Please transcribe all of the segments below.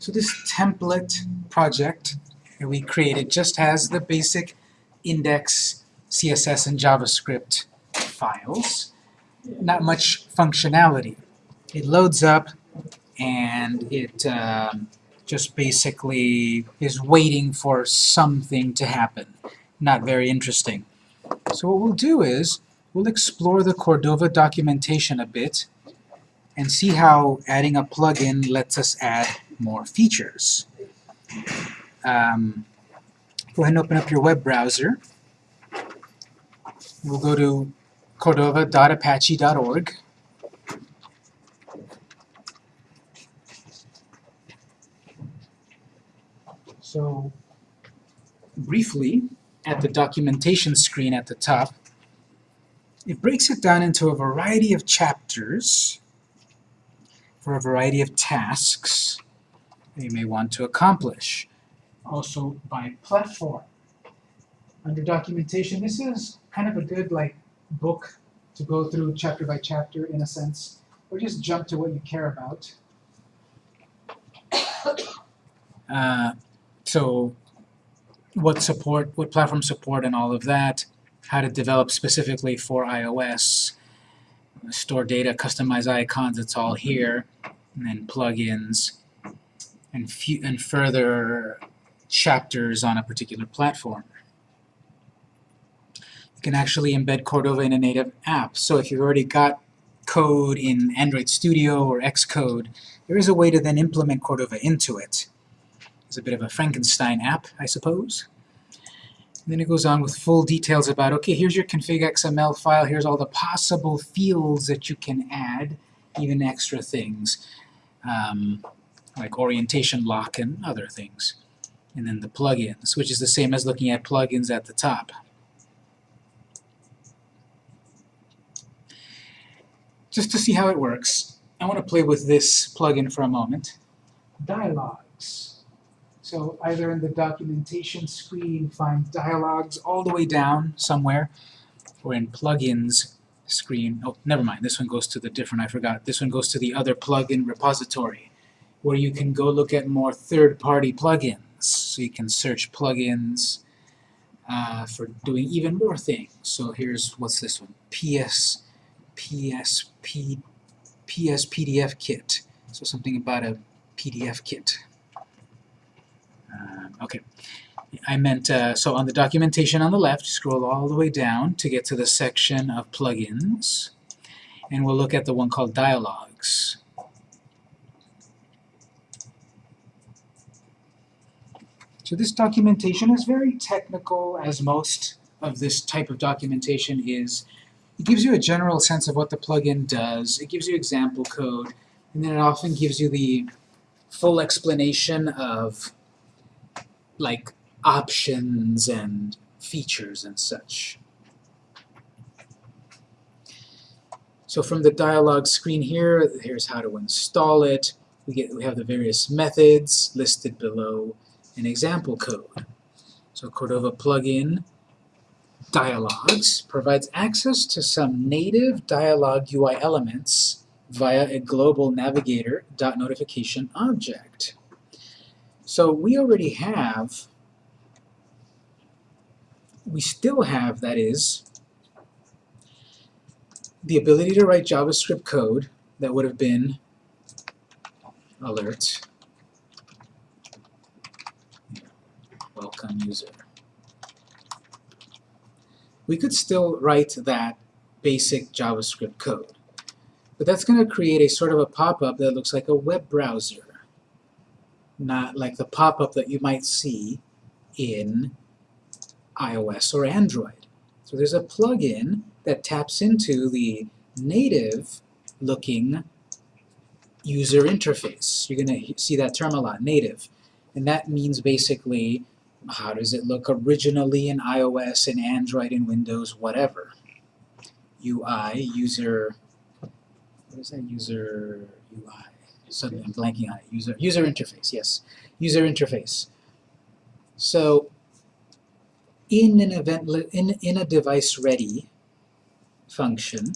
So this template project that we created just has the basic index, CSS, and JavaScript files. Not much functionality. It loads up and it um, just basically is waiting for something to happen. Not very interesting. So what we'll do is, we'll explore the Cordova documentation a bit and see how adding a plugin lets us add more features. Um, go ahead and open up your web browser. We'll go to cordova.apache.org. So, briefly, at the documentation screen at the top, it breaks it down into a variety of chapters for a variety of tasks you may want to accomplish. Also by platform. Under documentation, this is kind of a good like book to go through chapter by chapter in a sense, or just jump to what you care about. Uh, so what support, what platform support and all of that, how to develop specifically for iOS, store data, customize icons, it's all here, and then plugins, and, and further chapters on a particular platform. You can actually embed Cordova in a native app. So if you've already got code in Android Studio or Xcode, there is a way to then implement Cordova into it. It's a bit of a Frankenstein app, I suppose. And then it goes on with full details about, okay, here's your config XML file, here's all the possible fields that you can add, even extra things, um, like orientation lock and other things. And then the plugins, which is the same as looking at plugins at the top. Just to see how it works, I want to play with this plugin for a moment. Dialogs. So either in the documentation screen, find dialogues all the way down somewhere, or in plugins screen. Oh, never mind. This one goes to the different, I forgot. This one goes to the other plugin repository, where you can go look at more third-party plugins. So you can search plugins uh, for doing even more things. So here's, what's this one? PS PSP, PSPDFKit. So something about a PDF kit. Uh, okay. I meant, uh, so on the documentation on the left, scroll all the way down to get to the section of plugins, and we'll look at the one called Dialogs. So this documentation is very technical, as most of this type of documentation is. It gives you a general sense of what the plugin does, it gives you example code, and then it often gives you the full explanation of like options and features and such. So from the dialog screen here, here's how to install it. We, get, we have the various methods listed below an example code. So Cordova plugin dialogs provides access to some native dialog UI elements via a global navigator notification object. So we already have, we still have, that is, the ability to write JavaScript code that would have been alert welcome user we could still write that basic JavaScript code. But that's going to create a sort of a pop-up that looks like a web browser, not like the pop-up that you might see in iOS or Android. So there's a plugin that taps into the native-looking user interface. You're going to see that term a lot, native. And that means basically how does it look originally in iOS and Android and Windows, whatever? UI, user, what is that, user UI? Suddenly I'm blanking on it. User, user interface, yes. User interface. So in an event, in, in a device ready function,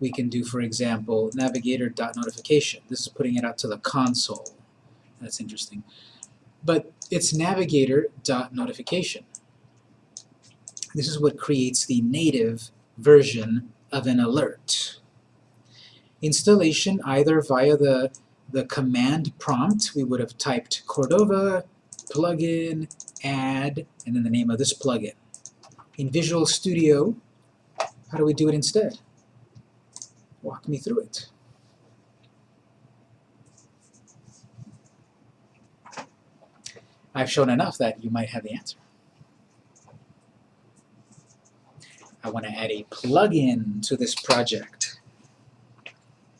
we can do, for example, navigator.notification. This is putting it out to the console. That's interesting. But it's navigator.notification. This is what creates the native version of an alert. Installation either via the, the command prompt, we would have typed Cordova plugin add and then the name of this plugin. In Visual Studio, how do we do it instead? Walk me through it. I've shown enough that you might have the answer. I want to add a plugin to this project.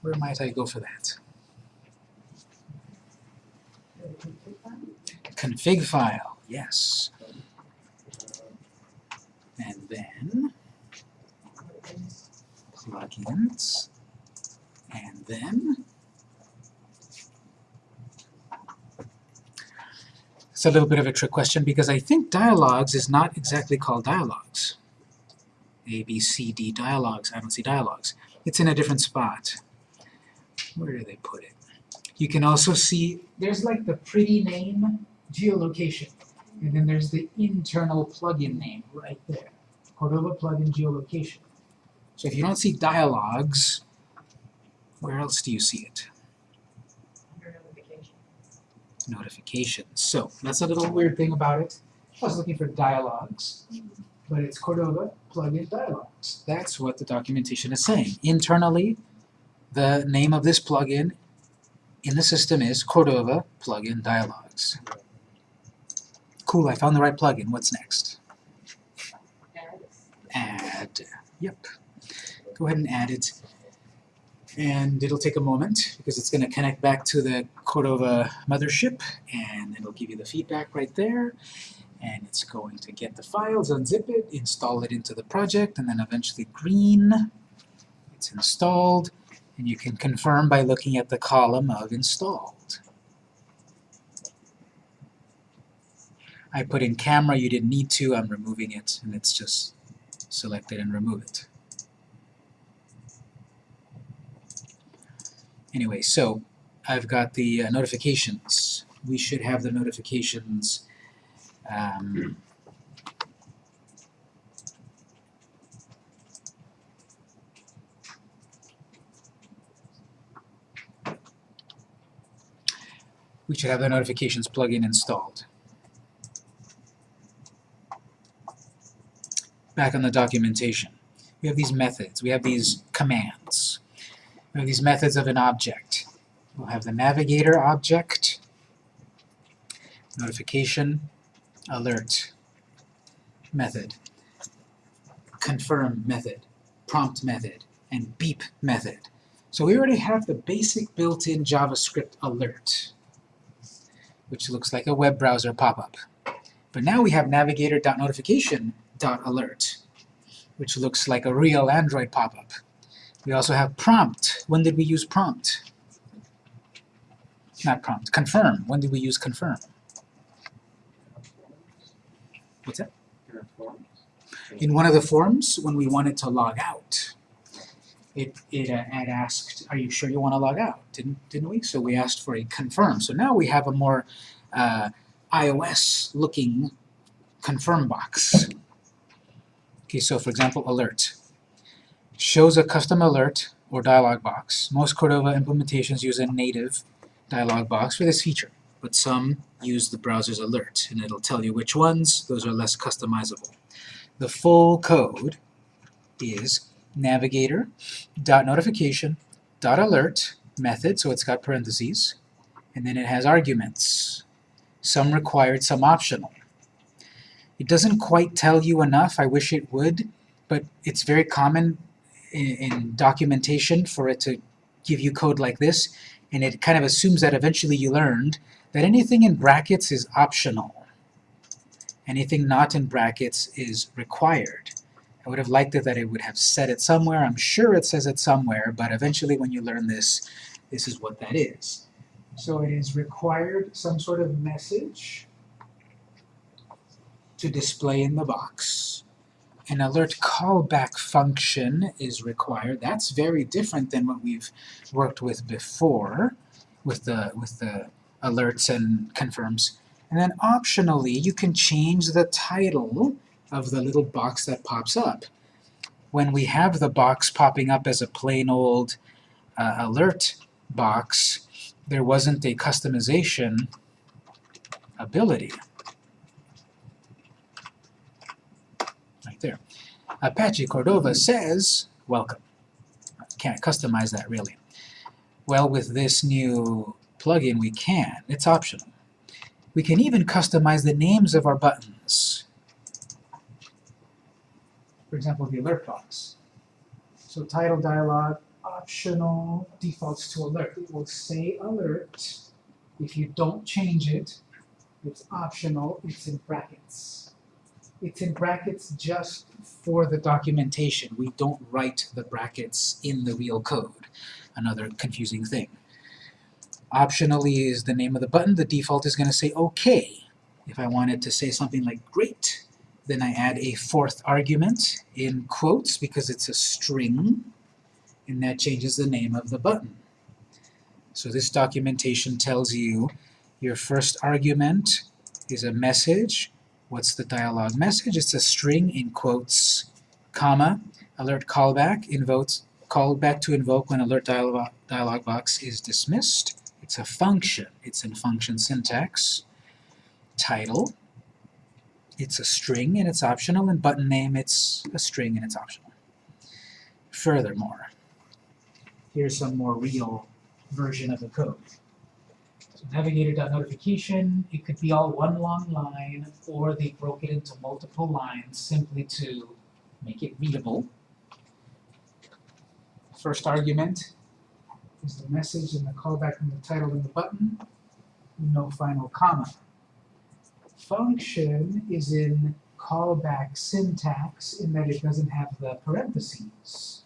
Where might I go for that? Config file, yes. And then plugins, and then it's a little bit of a trick question because I think dialogues is not exactly called dialogues. A, B, C, D dialogues. I don't see dialogues. It's in a different spot. Where do they put it? You can also see, there's like the pretty name geolocation. And then there's the internal plugin name right there. Cordova plugin geolocation. So if you don't see dialogues, where else do you see it? Notifications. So that's a little weird thing about it. I was looking for dialogues, but it's Cordova plugin dialogs. That's what the documentation is saying. Internally, the name of this plugin in the system is Cordova plugin dialogs. Cool, I found the right plugin. What's next? Add. Yep. Go ahead and add it. And it'll take a moment because it's going to connect back to the Cordova mothership and it'll give you the feedback right there. And it's going to get the files, unzip it, install it into the project, and then eventually green. It's installed, and you can confirm by looking at the column of installed. I put in camera, you didn't need to, I'm removing it, and it's just select it and remove it. Anyway, so I've got the uh, notifications. We should have the notifications um, we should have the notifications plugin installed. Back on the documentation, we have these methods, we have these commands. These methods of an object. We'll have the navigator object, notification, alert method, confirm method, prompt method, and beep method. So we already have the basic built-in JavaScript alert, which looks like a web browser pop-up. But now we have navigator.notification.alert, which looks like a real Android pop-up. We also have prompt. When did we use prompt? Not prompt, confirm. When did we use confirm? What's that? In one of the forms, when we wanted to log out, it, it uh, had asked, are you sure you want to log out? Didn't, didn't we? So we asked for a confirm. So now we have a more uh, iOS-looking confirm box. Okay, so for example, alert. Shows a custom alert or dialog box. Most Cordova implementations use a native dialog box for this feature but some use the browser's alert, and it'll tell you which ones. Those are less customizable. The full code is navigator.notification.alert method, so it's got parentheses, and then it has arguments. Some required, some optional. It doesn't quite tell you enough, I wish it would, but it's very common in, in documentation for it to give you code like this, and it kind of assumes that eventually you learned that anything in brackets is optional. Anything not in brackets is required. I would have liked it that it would have said it somewhere. I'm sure it says it somewhere, but eventually when you learn this, this is what that is. So it is required some sort of message to display in the box. An alert callback function is required. That's very different than what we've worked with before with the with the alerts and confirms. And then optionally, you can change the title of the little box that pops up. When we have the box popping up as a plain old uh, alert box, there wasn't a customization ability. Right there. Apache Cordova says, welcome. Can't customize that really. Well, with this new plugin we can. It's optional. We can even customize the names of our buttons. For example, the alert box. So title dialog, optional, defaults to alert. It will say alert. If you don't change it, it's optional, it's in brackets. It's in brackets just for the documentation. We don't write the brackets in the real code. Another confusing thing. Optionally is the name of the button. The default is going to say OK. If I wanted to say something like great, then I add a fourth argument in quotes because it's a string, and that changes the name of the button. So this documentation tells you your first argument is a message. What's the dialog message? It's a string in quotes, comma, alert callback, invokes, callback to invoke when alert dialog, dialog box is dismissed. It's a function. It's in function syntax. Title. It's a string and it's optional, and button name, it's a string and it's optional. Furthermore, here's some more real version of the code. So navigator.notification, it could be all one long line, or they broke it into multiple lines simply to make it readable. First argument is the message and the callback and the title and the button, no final comma. Function is in callback syntax in that it doesn't have the parentheses.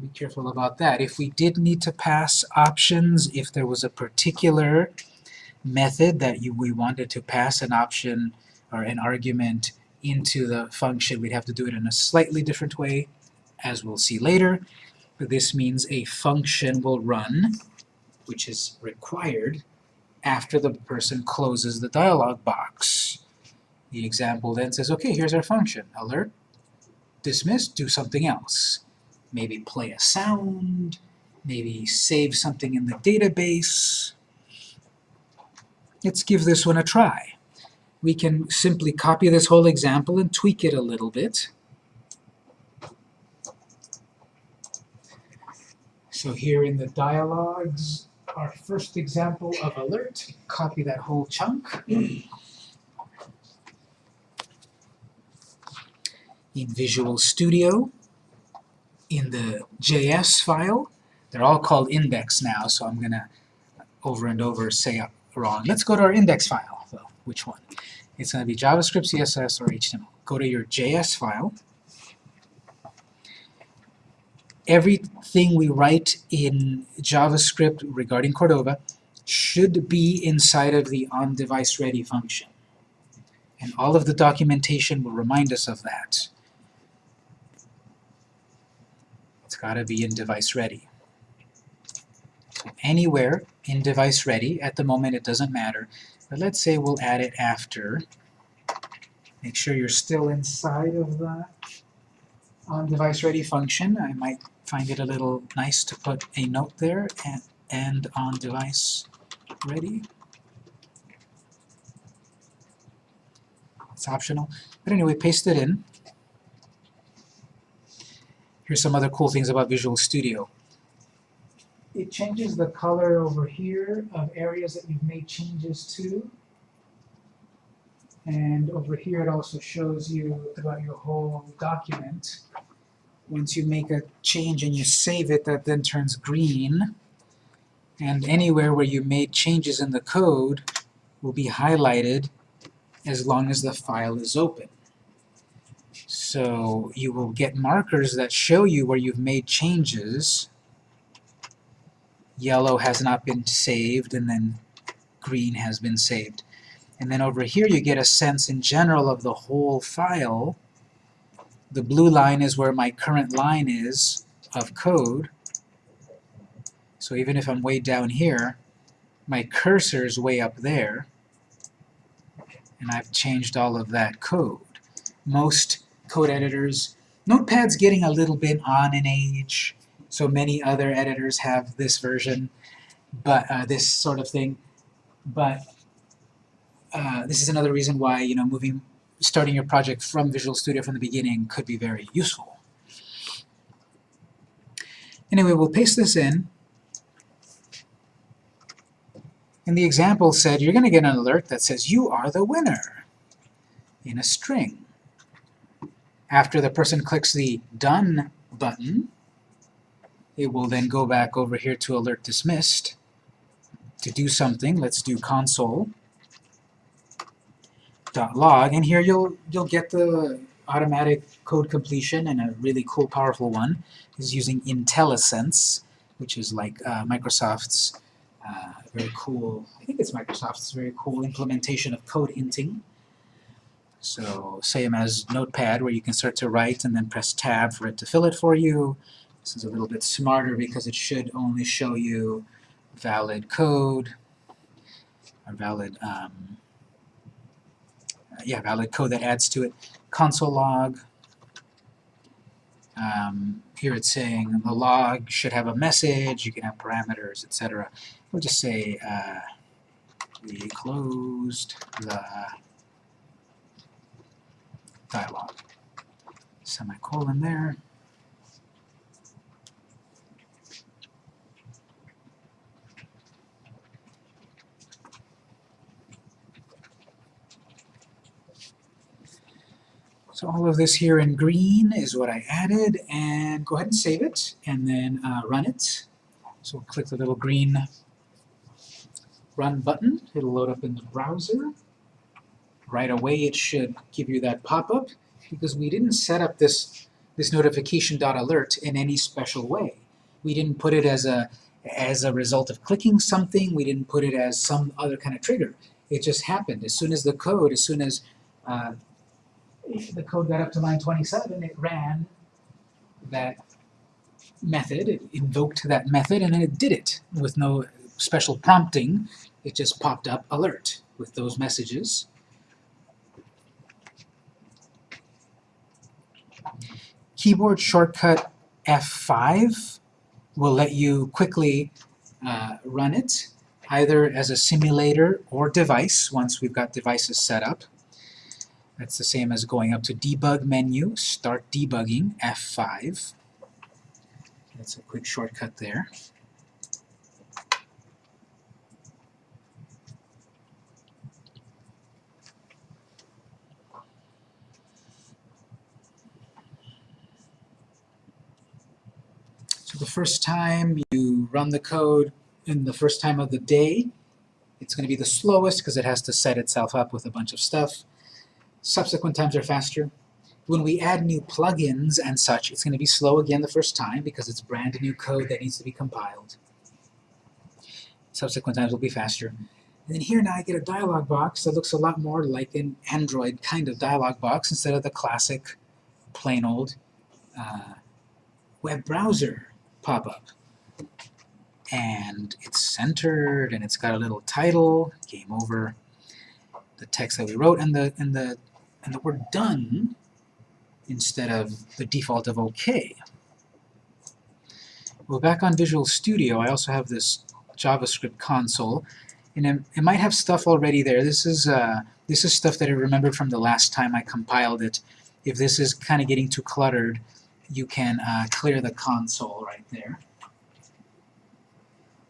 Be careful about that. If we did need to pass options, if there was a particular method that you, we wanted to pass an option or an argument into the function, we'd have to do it in a slightly different way, as we'll see later. But this means a function will run, which is required, after the person closes the dialog box. The example then says, okay, here's our function. Alert, dismiss, do something else. Maybe play a sound, maybe save something in the database. Let's give this one a try. We can simply copy this whole example and tweak it a little bit. So here in the dialogues, our first example of alert, copy that whole chunk. In Visual Studio, in the JS file, they're all called index now, so I'm going to over and over say wrong. Let's go to our index file, though. Which one? It's going to be JavaScript, CSS, or HTML. Go to your JS file. Everything we write in JavaScript regarding Cordova should be inside of the on-device-ready function. And all of the documentation will remind us of that. It's got to be in device ready. So anywhere in device ready, at the moment it doesn't matter, but let's say we'll add it after. Make sure you're still inside of the on device ready function. I might find it a little nice to put a note there and, and on device ready. It's optional. But anyway, paste it in. Here's some other cool things about Visual Studio. It changes the color over here of areas that you've made changes to. And over here it also shows you throughout your whole document. Once you make a change and you save it, that then turns green. And anywhere where you made changes in the code will be highlighted as long as the file is open. So you will get markers that show you where you've made changes. Yellow has not been saved, and then green has been saved. And then over here you get a sense in general of the whole file The blue line is where my current line is of code. So even if I'm way down here, my cursor is way up there, and I've changed all of that code. Most code editors, Notepad's getting a little bit on in age, so many other editors have this version, but uh, this sort of thing. But uh, this is another reason why you know moving, starting your project from Visual Studio from the beginning could be very useful. Anyway, we'll paste this in. And the example said you're going to get an alert that says you are the winner in a string. After the person clicks the Done button, it will then go back over here to Alert Dismissed. To do something, let's do console dot log, and here you'll you'll get the automatic code completion and a really cool, powerful one is using IntelliSense, which is like uh, Microsoft's uh, very cool, I think it's Microsoft's very cool implementation of code hinting. So same as Notepad where you can start to write and then press tab for it to fill it for you. This is a little bit smarter because it should only show you valid code or valid um, yeah, valid code that adds to it. Console log. Um, here it's saying the log should have a message, you can have parameters, etc. We'll just say uh, we closed the dialog. Semicolon there. So all of this here in green is what I added, and go ahead and save it, and then uh, run it. So we'll click the little green run button. It'll load up in the browser. Right away it should give you that pop-up, because we didn't set up this, this notification.alert in any special way. We didn't put it as a, as a result of clicking something, we didn't put it as some other kind of trigger. It just happened. As soon as the code, as soon as uh, the code got up to line 27, it ran that method, it invoked that method, and then it did it with no special prompting. It just popped up alert with those messages. Keyboard shortcut F5 will let you quickly uh, run it, either as a simulator or device, once we've got devices set up. That's the same as going up to Debug menu, Start Debugging, F5. That's a quick shortcut there. The first time you run the code in the first time of the day, it's going to be the slowest because it has to set itself up with a bunch of stuff. Subsequent times are faster. When we add new plugins and such, it's going to be slow again the first time because it's brand new code that needs to be compiled. Subsequent times will be faster. And then here now I get a dialog box that looks a lot more like an Android kind of dialog box instead of the classic, plain old uh, web browser pop-up. And it's centered, and it's got a little title, game over, the text that we wrote, and the and the and the word done instead of the default of OK. Well, back on Visual Studio, I also have this JavaScript console, and it, it might have stuff already there. This is uh, this is stuff that I remembered from the last time I compiled it. If this is kind of getting too cluttered, you can uh, clear the console right there.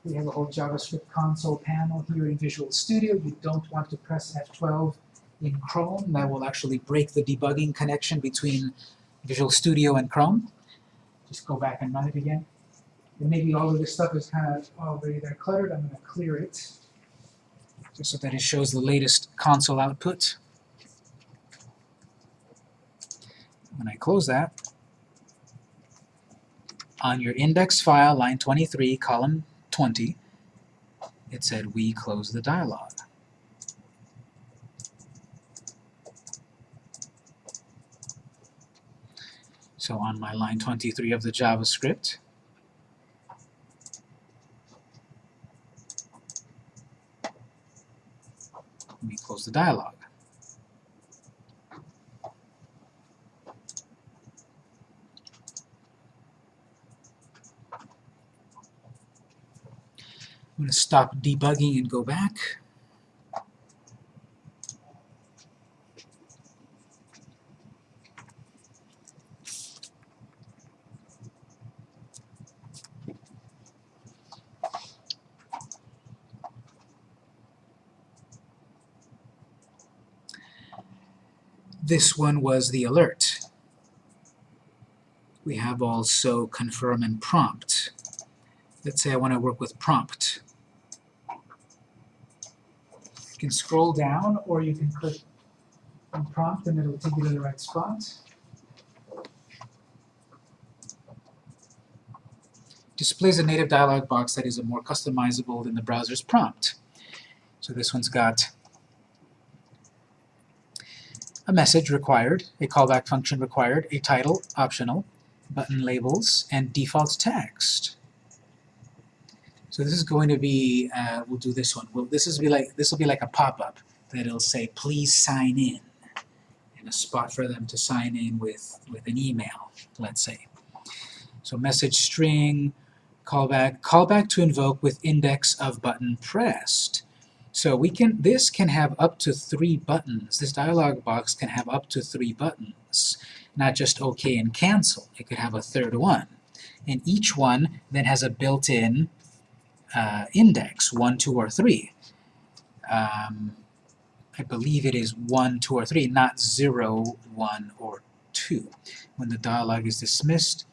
We have a whole JavaScript console panel here in Visual Studio. You don't want to press F12 in Chrome. That will actually break the debugging connection between Visual Studio and Chrome. Just go back and run it again. And maybe all of this stuff is kind of already there cluttered. I'm going to clear it just so that it shows the latest console output. When I close that, on your index file, line 23, column 20, it said we close the dialog. So on my line 23 of the JavaScript, we close the dialog. I'm going to stop debugging and go back. This one was the alert. We have also confirm and prompt. Let's say I want to work with prompt. You can scroll down or you can click on prompt and it'll take you to the right spot. Displays a native dialog box that is more customizable than the browser's prompt. So this one's got a message required, a callback function required, a title optional, button labels, and default text. So this is going to be, uh, we'll do this one. Well, this is be like this will be like a pop-up that it'll say, please sign in, and a spot for them to sign in with with an email, let's say. So message string, callback, callback to invoke with index of button pressed. So we can, this can have up to three buttons. This dialog box can have up to three buttons, not just OK and cancel. It could have a third one. And each one then has a built-in uh, index, 1, 2, or 3. Um, I believe it is 1, 2, or 3, not 0, 1, or 2. When the dialog is dismissed,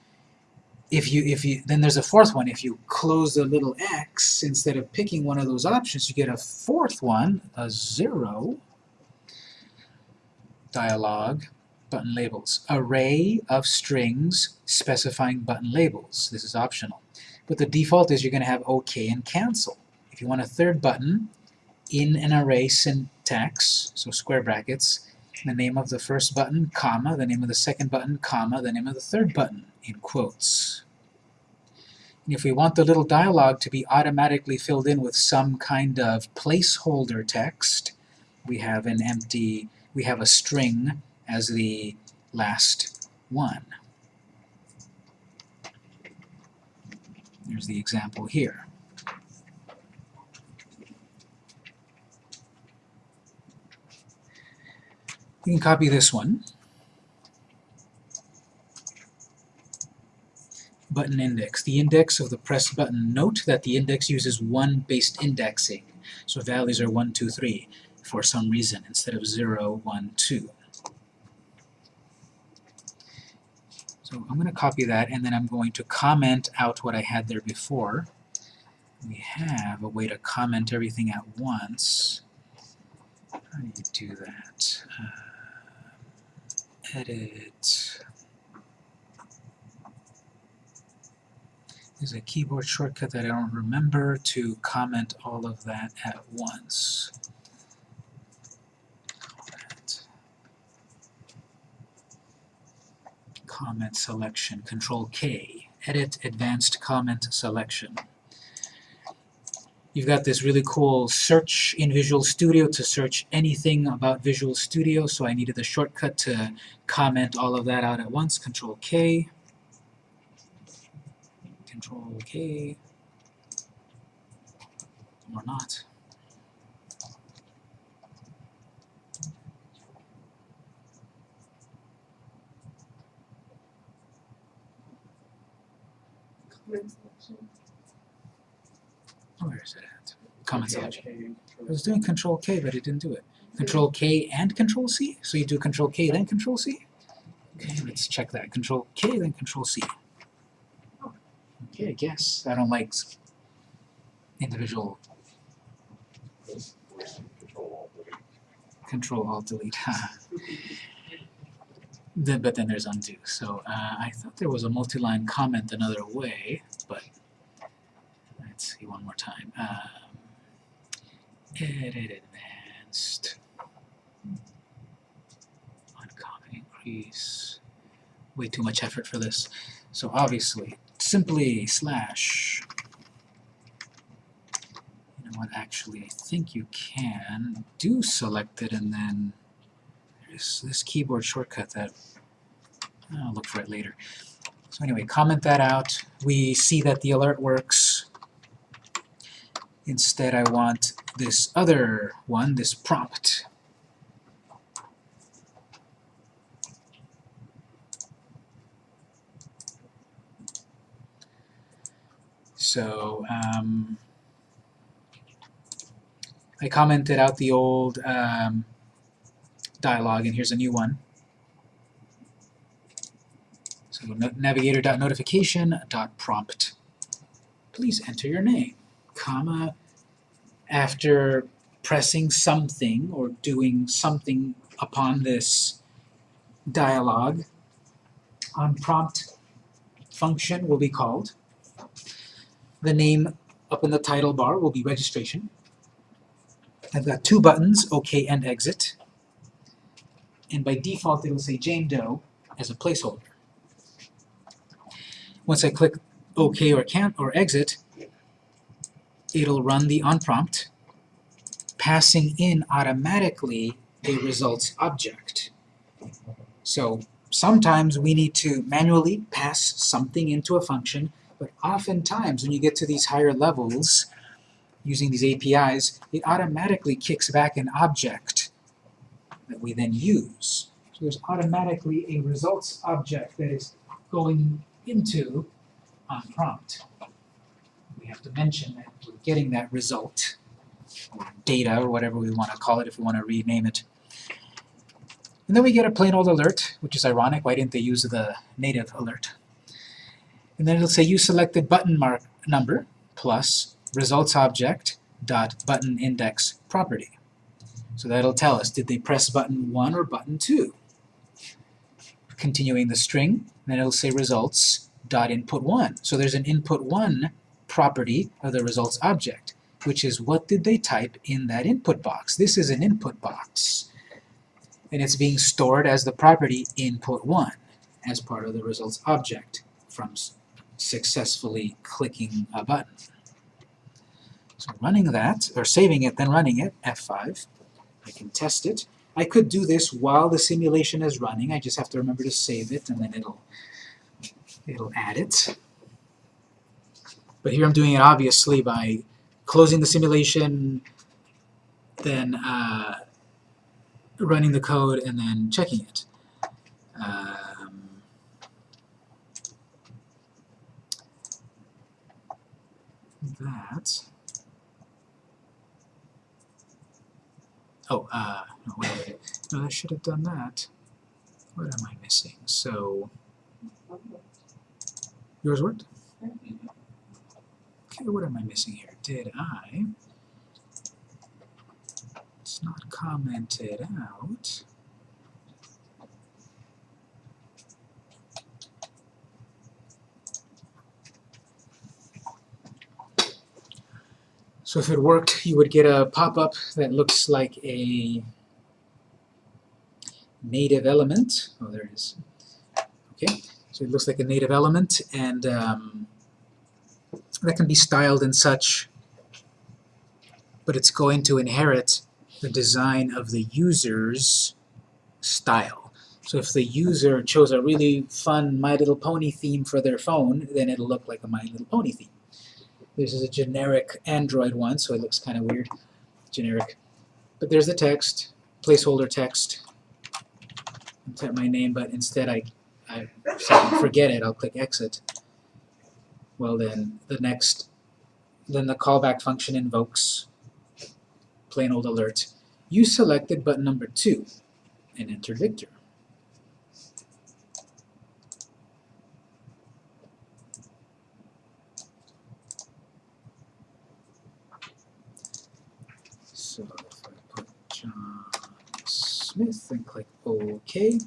if you, if you, then there's a fourth one. If you close the little x, instead of picking one of those options, you get a fourth one, a 0, dialog, button labels. Array of strings specifying button labels. This is optional. But the default is you're going to have OK and cancel. If you want a third button in an array syntax, so square brackets, the name of the first button, comma, the name of the second button, comma, the name of the third button, in quotes. And if we want the little dialog to be automatically filled in with some kind of placeholder text, we have an empty, we have a string as the last one. There's the example here. You can copy this one. Button index. The index of the pressed button. Note that the index uses 1 based indexing. So values are 1, 2, 3 for some reason instead of 0, 1, 2. So I'm going to copy that and then I'm going to comment out what I had there before. We have a way to comment everything at once. How do you do that? Uh, edit. There's a keyboard shortcut that I don't remember to comment all of that at once. Comment selection, Control K, Edit Advanced Comment Selection. You've got this really cool search in Visual Studio to search anything about Visual Studio, so I needed a shortcut to comment all of that out at once. Control K, Control K, or not. Where is it at? Comment selection. I was doing Control K, but it didn't do it. Control K and Control C? So you do Control K, then Control C? Okay, let's check that. Control K, then Control C. Okay, I guess. I don't like individual Control Alt Delete. but then there's undo. So uh, I thought there was a multi-line comment another way, but let's see one more time. Um, edit advanced. Uncommon increase. way too much effort for this. So obviously, simply slash. You know what? Actually, I think you can do selected and then there's this keyboard shortcut that I'll look for it later. So anyway, comment that out. We see that the alert works. Instead, I want this other one, this prompt. So, um, I commented out the old um, dialog, and here's a new one. So no navigator.notification.prompt. Please enter your name, comma, after pressing something or doing something upon this dialog, on prompt function will be called. The name up in the title bar will be registration. I've got two buttons, OK and exit. And by default it'll say Jane Doe as a placeholder. Once I click OK or can't or exit, it'll run the onPrompt, passing in automatically a results object. So sometimes we need to manually pass something into a function, but oftentimes when you get to these higher levels, using these APIs, it automatically kicks back an object that we then use. So there's automatically a results object that is going into on prompt. We have to mention that we're getting that result, or data, or whatever we want to call it if we want to rename it. And then we get a plain old alert, which is ironic. Why didn't they use the native alert? And then it'll say you selected button mark number plus results object dot button index property. So that'll tell us, did they press button 1 or button 2? Continuing the string, then it'll say results dot input 1. So there's an input 1 property of the results object, which is what did they type in that input box. This is an input box. And it's being stored as the property input 1 as part of the results object from successfully clicking a button. So running that, or saving it, then running it, F5, I can test it. I could do this while the simulation is running, I just have to remember to save it, and then it'll, it'll add it. But here I'm doing it obviously by closing the simulation, then uh, running the code, and then checking it. Um, that Oh, uh, no, wait. No, I should have done that. What am I missing? So, yours worked? Okay, what am I missing here? Did I? It's not commented out. So if it worked, you would get a pop-up that looks like a native element. Oh, there it is. Okay, so it looks like a native element, and um, that can be styled and such, but it's going to inherit the design of the user's style. So if the user chose a really fun My Little Pony theme for their phone, then it'll look like a My Little Pony theme. This is a generic Android one, so it looks kind of weird. Generic. But there's the text, placeholder text. I'll type my name, but instead I, I forget it, I'll click exit. Well then, the next, then the callback function invokes plain old alert. You selected button number 2 and enter Victor. So if I put John Smith and click OK,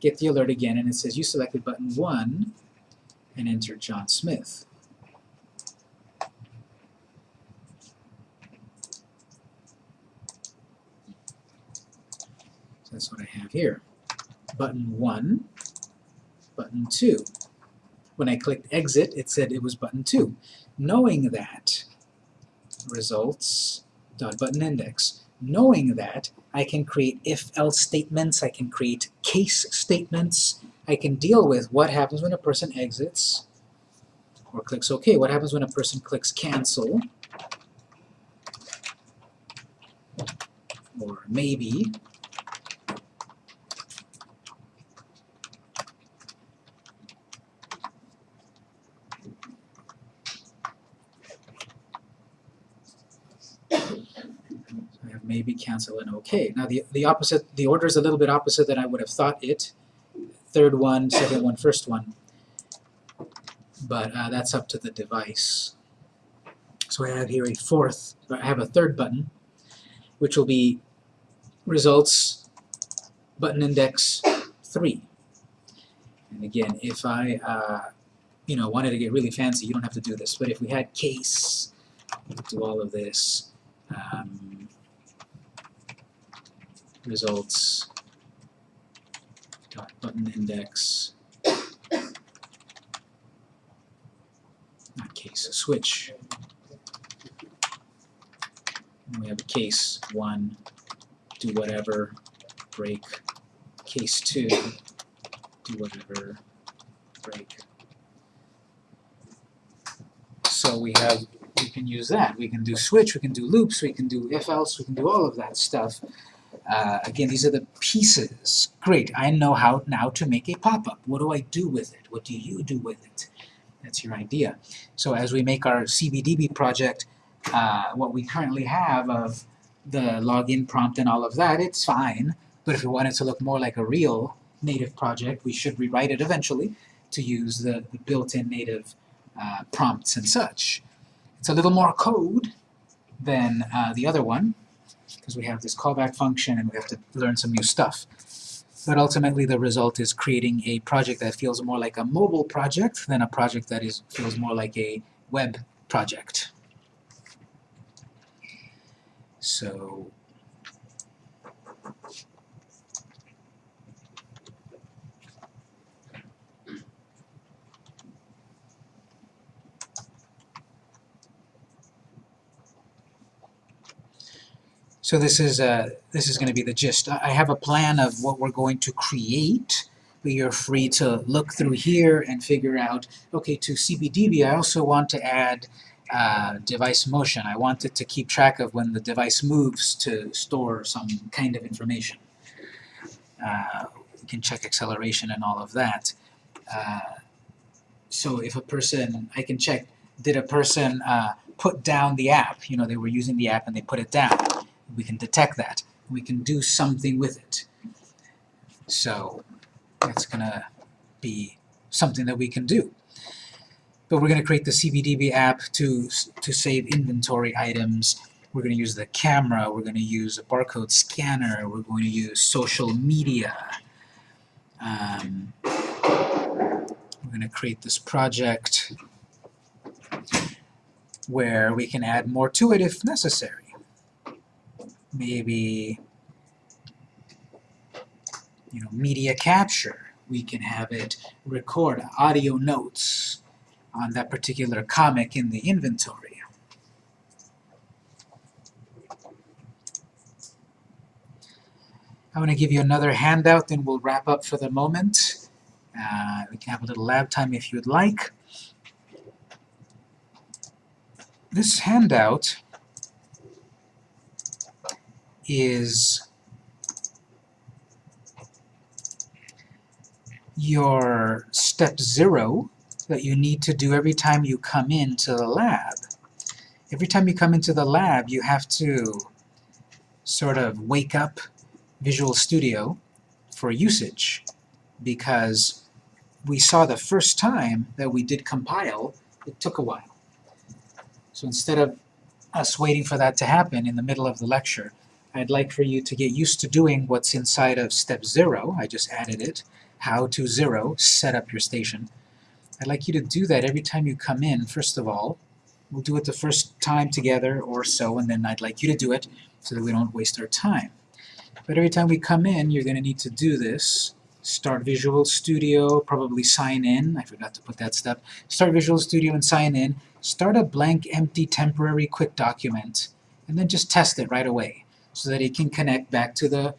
get the alert again, and it says you selected button 1 and enter John Smith. So that's what I have here. Button 1 button 2. When I clicked exit, it said it was button 2. Knowing that, results dot button index. Knowing that, I can create if-else statements, I can create case statements, I can deal with what happens when a person exits or clicks OK. What happens when a person clicks cancel or maybe I have maybe, cancel, and OK. Now the, the opposite, the order is a little bit opposite than I would have thought it. Third one, second one, first one. But uh, that's up to the device. So I have here a fourth, I have a third button, which will be results button index 3. And again, if I uh, you know, wanted to get really fancy, you don't have to do this. But if we had case, do all of this. Um, results. Dot button index. Not case switch. And we have a case one do whatever break. Case two do whatever break. So we have we can use that. We can do switch, we can do loops, we can do if else, we can do all of that stuff. Uh, again, these are the pieces. Great, I know how now to make a pop-up. What do I do with it? What do you do with it? That's your idea. So as we make our CBDB project, uh, what we currently have of the login prompt and all of that, it's fine. But if we want it to look more like a real native project, we should rewrite it eventually to use the, the built-in native uh, prompts and such. It's a little more code than uh, the other one, because we have this callback function and we have to learn some new stuff. But ultimately the result is creating a project that feels more like a mobile project than a project that is feels more like a web project. So So this is uh, this is going to be the gist. I have a plan of what we're going to create, but you're free to look through here and figure out, okay, to CBDB I also want to add uh, device motion. I want it to keep track of when the device moves to store some kind of information. Uh, we can check acceleration and all of that. Uh, so if a person, I can check, did a person uh, put down the app? You know, they were using the app and they put it down we can detect that. We can do something with it. So that's going to be something that we can do. But we're going to create the CBDB app to, to save inventory items. We're going to use the camera. We're going to use a barcode scanner. We're going to use social media. Um, we're going to create this project where we can add more to it if necessary maybe you know media capture. We can have it record audio notes on that particular comic in the inventory. I'm going to give you another handout then we'll wrap up for the moment. Uh, we can have a little lab time if you'd like. This handout is your step zero that you need to do every time you come into the lab. Every time you come into the lab, you have to sort of wake up Visual Studio for usage because we saw the first time that we did compile, it took a while. So instead of us waiting for that to happen in the middle of the lecture, I'd like for you to get used to doing what's inside of step zero. I just added it. How to zero, set up your station. I'd like you to do that every time you come in, first of all. We'll do it the first time together or so, and then I'd like you to do it so that we don't waste our time. But every time we come in, you're going to need to do this start Visual Studio, probably sign in. I forgot to put that step. Start Visual Studio and sign in. Start a blank, empty, temporary quick document, and then just test it right away so that it can connect back to the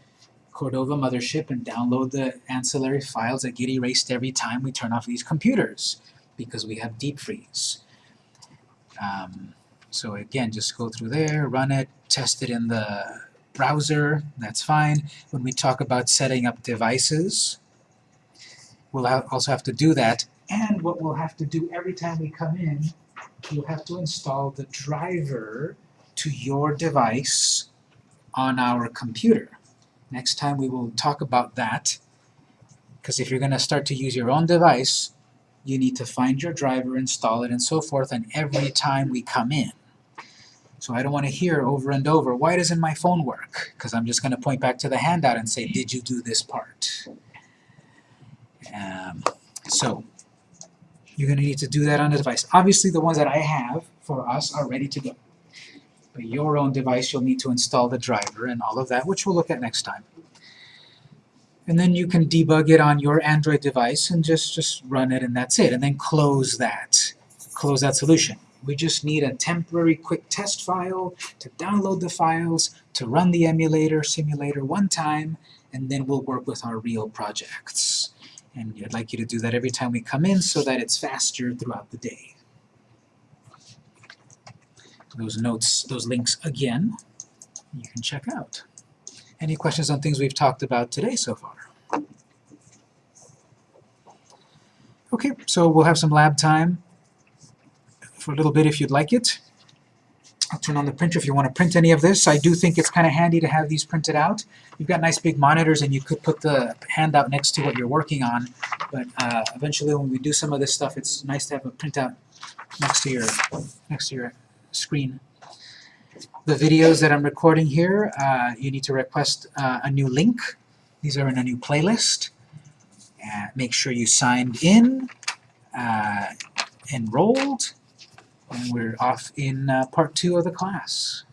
Cordova mothership and download the ancillary files that get erased every time we turn off these computers because we have deep freeze. Um, so again, just go through there, run it, test it in the browser, that's fine. When we talk about setting up devices, we'll ha also have to do that. And what we'll have to do every time we come in, you'll have to install the driver to your device on our computer. Next time we will talk about that, because if you're going to start to use your own device, you need to find your driver, install it, and so forth, and every time we come in. So I don't want to hear over and over, why doesn't my phone work? Because I'm just going to point back to the handout and say, did you do this part? Um, so you're going to need to do that on the device. Obviously the ones that I have for us are ready to go. Your own device, you'll need to install the driver and all of that, which we'll look at next time. And then you can debug it on your Android device and just, just run it and that's it. And then close that. Close that solution. We just need a temporary quick test file to download the files, to run the emulator, simulator one time, and then we'll work with our real projects. And I'd like you to do that every time we come in so that it's faster throughout the day. Those notes, those links again, you can check out. Any questions on things we've talked about today so far? Okay, so we'll have some lab time for a little bit if you'd like it. I'll turn on the printer if you want to print any of this. I do think it's kind of handy to have these printed out. You've got nice big monitors and you could put the handout next to what you're working on, but uh, eventually when we do some of this stuff, it's nice to have a printout next to your, next to your screen. The videos that I'm recording here, uh, you need to request uh, a new link. These are in a new playlist. Uh, make sure you signed in, uh, enrolled, and we're off in uh, part two of the class.